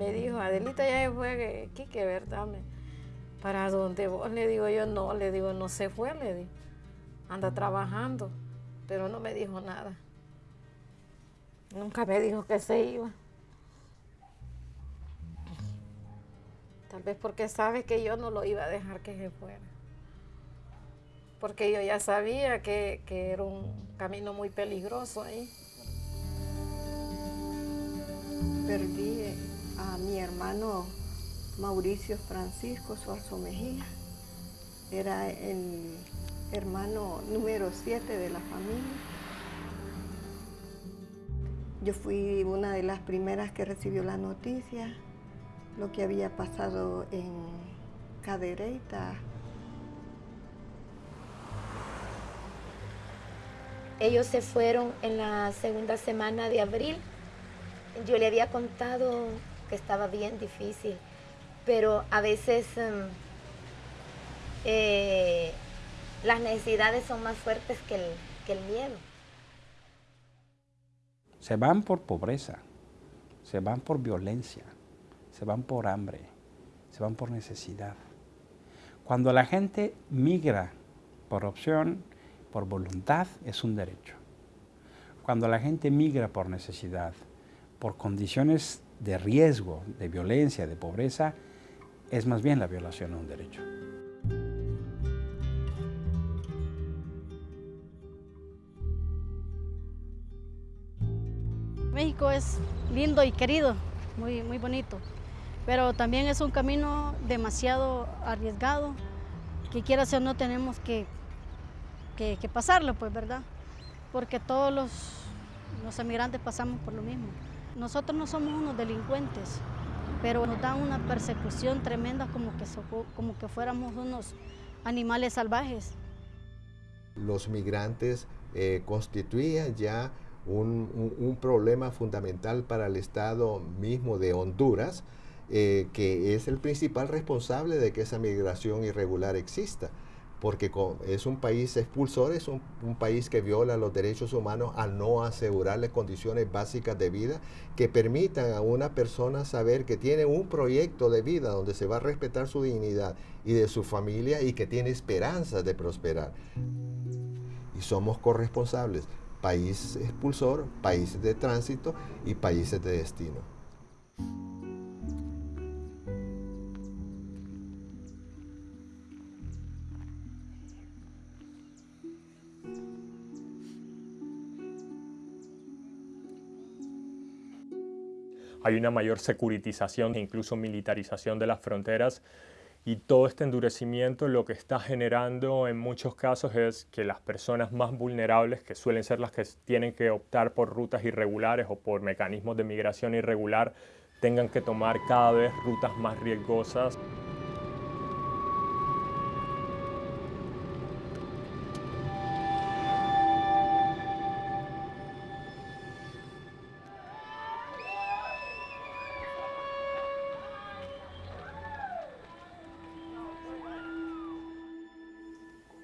me dijo, Adelita ya se fue, Quique, ¿verdad? ¿Para dónde vos? Le digo yo, no, le digo, no se fue, le digo. Anda trabajando, pero no me dijo nada. Nunca me dijo que se iba. Tal vez porque sabe que yo no lo iba a dejar que se fuera. Porque yo ya sabía que, que era un camino muy peligroso ahí. Perdí a mi hermano Mauricio Francisco Suazo Mejía. Era el hermano número 7 de la familia. Yo fui una de las primeras que recibió la noticia, lo que había pasado en Cadereyta. Ellos se fueron en la segunda semana de abril. Yo le había contado que estaba bien difícil, pero a veces em, eh, las necesidades son más fuertes que el, que el miedo. Se van por pobreza, se van por violencia, se van por hambre, se van por necesidad. Cuando la gente migra por opción, por voluntad, es un derecho. Cuando la gente migra por necesidad, por condiciones de riesgo, de violencia, de pobreza, es más bien la violación a un derecho. México es lindo y querido, muy, muy bonito, pero también es un camino demasiado arriesgado, que quiera o no tenemos que, que, pasarlo, pues, ¿verdad? Porque todos los, los emigrantes pasamos por lo mismo. Nosotros no somos unos delincuentes, pero nos dan una persecución tremenda como que, como que fuéramos unos animales salvajes. Los migrantes eh, constituían ya un, problema fundamental para el Estado mismo de Honduras, eh, que es el principal responsable de que esa migración irregular exista porque es un país expulsor, es un, país que viola los derechos humanos al no asegurarle condiciones básicas de vida que permitan a una persona saber que tiene un proyecto de vida donde se va a respetar su dignidad y de su familia y que tiene esperanzas de prosperar. Y somos corresponsables, país expulsor, países de tránsito y países de destino. Hay una mayor securitización e incluso militarización de las fronteras y todo este endurecimiento lo que está generando en muchos casos es que las personas más vulnerables, que suelen ser las que tienen que optar por rutas irregulares o por mecanismos de migración irregular, tengan que tomar cada vez rutas más riesgosas.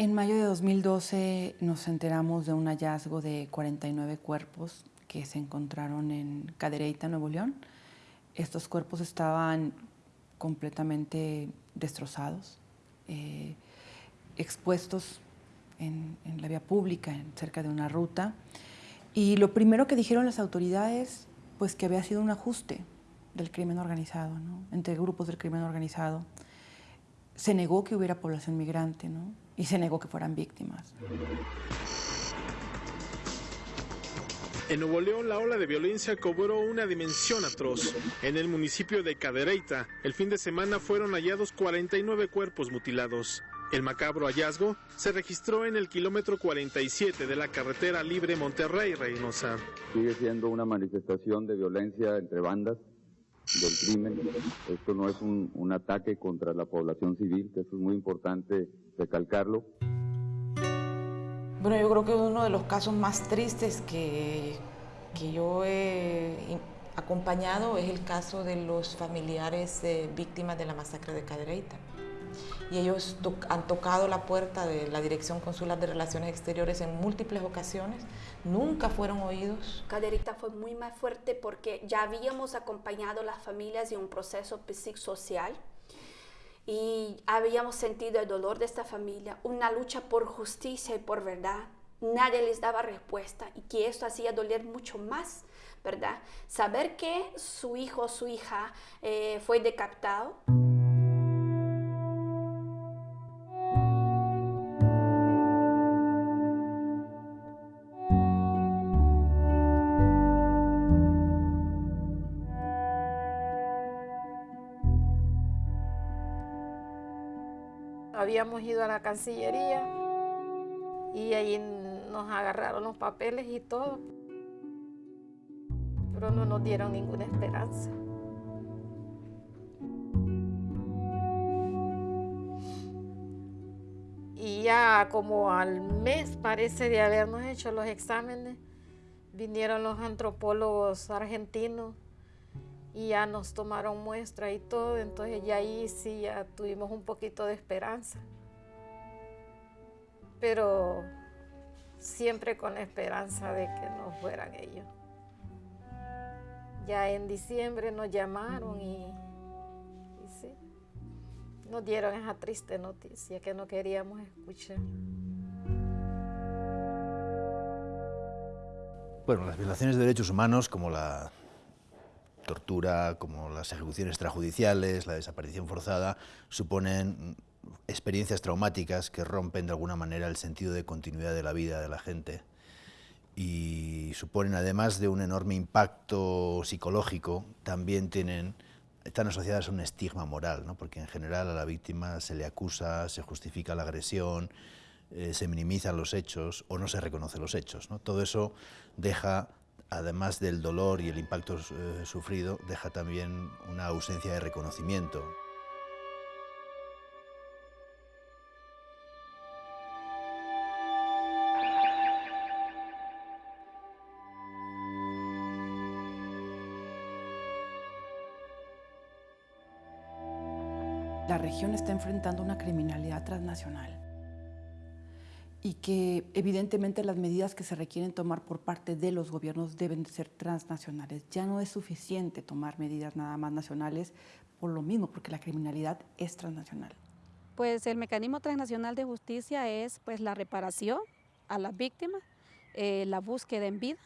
En mayo de 2012 nos enteramos de un hallazgo de 49 cuerpos que se encontraron en Cadereyta, Nuevo León. Estos cuerpos estaban completamente destrozados, eh, expuestos en, la vía pública, cerca de una ruta. Y lo primero que dijeron las autoridades, pues que había sido un ajuste del crimen organizado, entre grupos del crimen organizado. Se negó que hubiera población migrante, ¿no? Y se negó que fueran víctimas. En Nuevo León, la ola de violencia cobró una dimensión atroz. En el municipio de Cadereyta, el fin de semana fueron hallados 49 cuerpos mutilados. El macabro hallazgo se registró en el kilómetro 47 de la carretera libre Monterrey-Reynosa. Sigue siendo una manifestación de violencia entre bandas del crimen. Esto no es un, un ataque contra la población civil, que eso es muy importante recalcarlo. Bueno, yo creo que uno de los casos más tristes que, que yo he acompañado es el caso de los familiares víctimas de la masacre de Cadereyta. Y ellos han tocado la puerta de la Dirección Consular de Relaciones Exteriores en múltiples ocasiones, nunca fueron oídos. Caderita fue muy más fuerte porque ya habíamos acompañado a las familias en un proceso psicosocial y habíamos sentido el dolor de esta familia, una lucha por justicia y por verdad. Nadie les daba respuesta y que esto hacía doler mucho más, ¿verdad? Saber que su hijo o su hija eh, fue decapitado. Habíamos ido a la Cancillería y ahí nos agarraron los papeles y todo, pero no nos dieron ninguna esperanza. Y ya como al mes parece de habernos hecho los exámenes, vinieron los antropólogos argentinos y ya nos tomaron muestra y todo, entonces ya ahí sí ya tuvimos un poquito de esperanza. Pero siempre con la esperanza de que no fueran ellos. Ya en diciembre nos llamaron y, y sí, nos dieron esa triste noticia que no queríamos escuchar. Bueno, las violaciones de derechos humanos, como la tortura, como las ejecuciones extrajudiciales, la desaparición forzada, suponen experiencias traumáticas que rompen de alguna manera el sentido de continuidad de la vida de la gente y suponen, además de un enorme impacto psicológico, también tienen, están asociadas a un estigma moral, ¿no? porque en general a la víctima se le acusa, se justifica la agresión, eh, se minimizan los hechos o no se reconocen los hechos. Todo eso deja además del dolor y el impacto eh, sufrido, deja también una ausencia de reconocimiento. La región está enfrentando una criminalidad transnacional y que evidentemente las medidas que se requieren tomar por parte de los gobiernos deben ser transnacionales. Ya no es suficiente tomar medidas nada más nacionales por lo mismo, porque la criminalidad es transnacional. Pues el mecanismo transnacional de justicia es pues la reparación a las víctimas, eh, la búsqueda en vida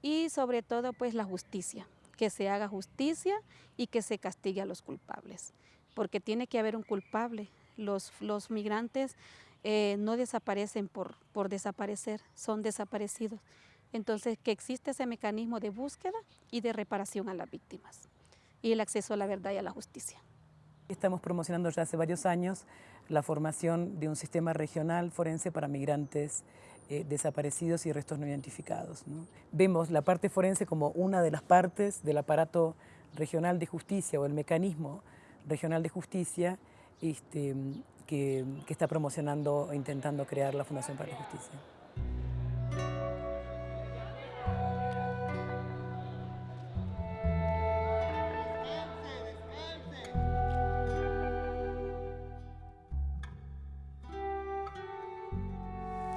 y sobre todo pues la justicia, que se haga justicia y que se castigue a los culpables, porque tiene que haber un culpable. Los, los migrantes eh, no desaparecen por, por desaparecer, son desaparecidos. Entonces, que existe ese mecanismo de búsqueda y de reparación a las víctimas y el acceso a la verdad y a la justicia. Estamos promocionando ya hace varios años la formación de un sistema regional forense para migrantes eh, desaparecidos y restos no identificados. Vemos la parte forense como una de las partes del aparato regional de justicia o el mecanismo regional de justicia este, que, está promocionando e intentando crear la Fundación para la Justicia.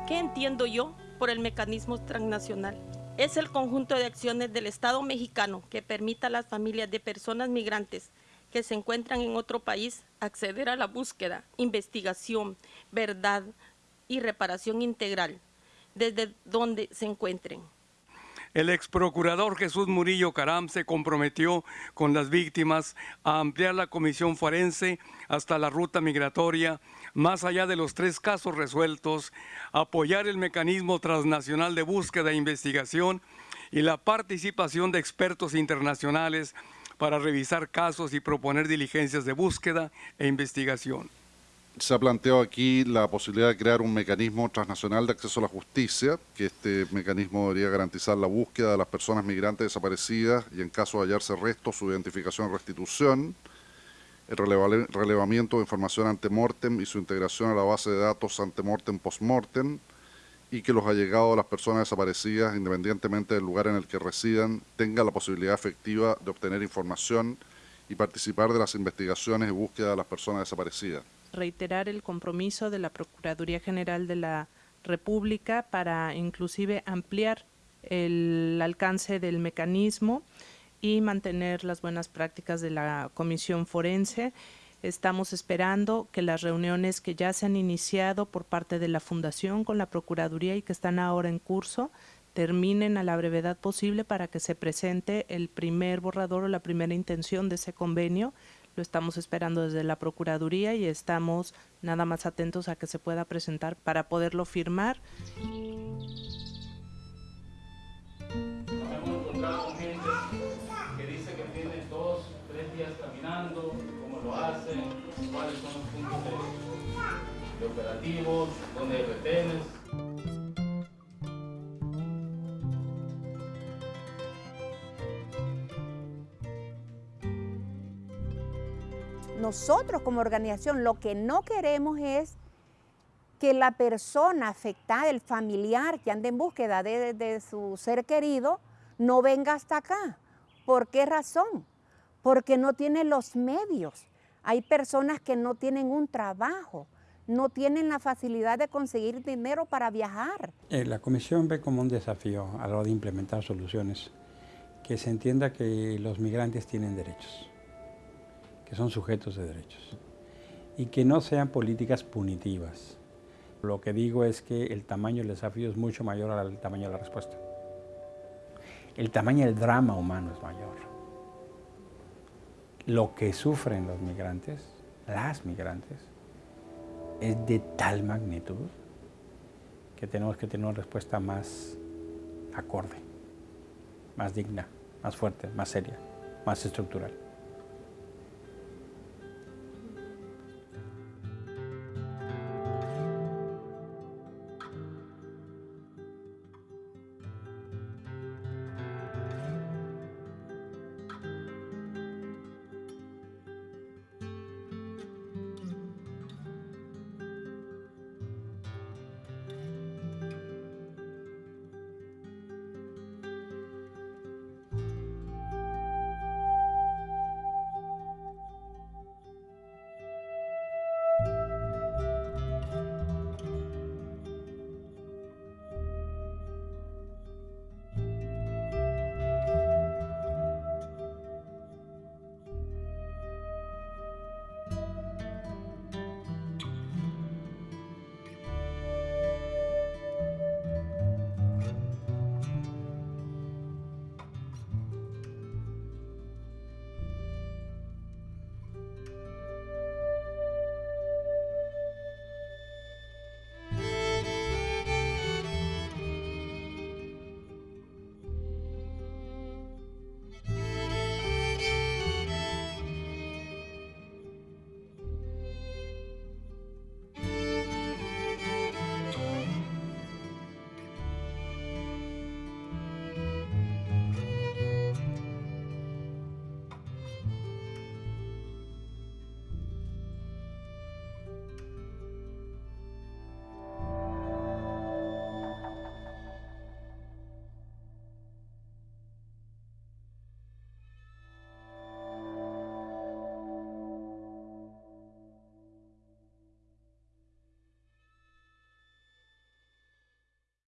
¿Qué entiendo yo por el mecanismo transnacional? Es el conjunto de acciones del Estado mexicano que permita a las familias de personas migrantes que se encuentran en otro país acceder a la búsqueda, investigación, verdad y reparación integral desde donde se encuentren. El ex procurador Jesús Murillo Caram se comprometió con las víctimas a ampliar la comisión forense hasta la ruta migratoria, más allá de los tres casos resueltos, apoyar el mecanismo transnacional de búsqueda e investigación y la participación de expertos internacionales para revisar casos y proponer diligencias de búsqueda e investigación. Se ha planteado aquí la posibilidad de crear un mecanismo transnacional de acceso a la justicia, que este mecanismo debería garantizar la búsqueda de las personas migrantes desaparecidas y en caso de hallarse restos, su identificación y restitución, el relevamiento de información ante mortem y su integración a la base de datos ante mortem post-mortem, y que los allegados a las personas desaparecidas, independientemente del lugar en el que residan, tengan la posibilidad efectiva de obtener información y participar de las investigaciones y búsqueda de las personas desaparecidas. reiterar el compromiso de la Procuraduría General de la República para inclusive ampliar el alcance del mecanismo y mantener las buenas prácticas de la Comisión Forense. Estamos esperando que las reuniones que ya se han iniciado por parte de la Fundación con la Procuraduría y que están ahora en curso terminen a la brevedad posible para que se presente el primer borrador o la primera intención de ese convenio. Lo estamos esperando desde la Procuraduría y estamos nada más atentos a que se pueda presentar para poderlo firmar. hemos encontrado con gente que dice que tiene dos, tres días caminando, lo hacen, cuáles son los puntos de, operativos, dónde hay. Nosotros como organización lo que no queremos es que la persona afectada, el familiar que anda en búsqueda de su ser querido, no venga hasta acá. ¿Por qué razón? Porque no tiene los medios. Hay personas que no tienen un trabajo, no tienen la facilidad de conseguir dinero para viajar. Eh, la Comisión ve como un desafío a la hora de implementar soluciones que se entienda que los migrantes tienen derechos, que son sujetos de derechos y que no sean políticas punitivas. Lo que digo es que el tamaño del desafío es mucho mayor al tamaño de la respuesta. El tamaño del drama humano es mayor. Lo que sufren los migrantes, las migrantes, es de tal magnitud que tenemos que tener una respuesta más acorde, más digna, más fuerte, más seria, más estructural.